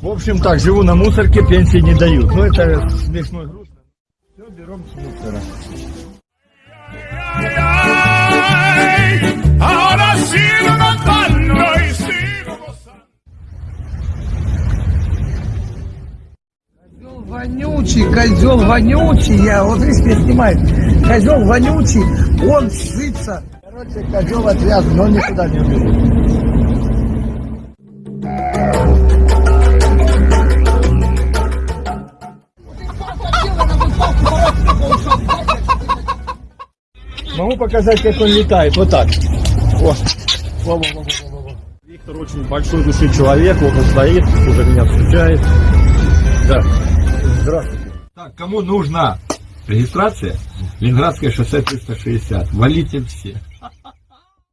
В общем так, живу на мусорке, пенсии не дают. Ну это смешно и грустно. Все, берем с мусора. Козел вонючий, козел вонючий, я вот видишь, меня снимает. Козел вонючий, он сытся. Короче, козел отвязан, но никуда не убежит. Могу показать, как он летает. Вот так. О. Во, во, во, во, во, во. Виктор очень большой души человек, вот он стоит, уже меня встречает. Да. Здравствуйте. Так, кому нужна регистрация? Ленинградское шоссе 360. Валите все.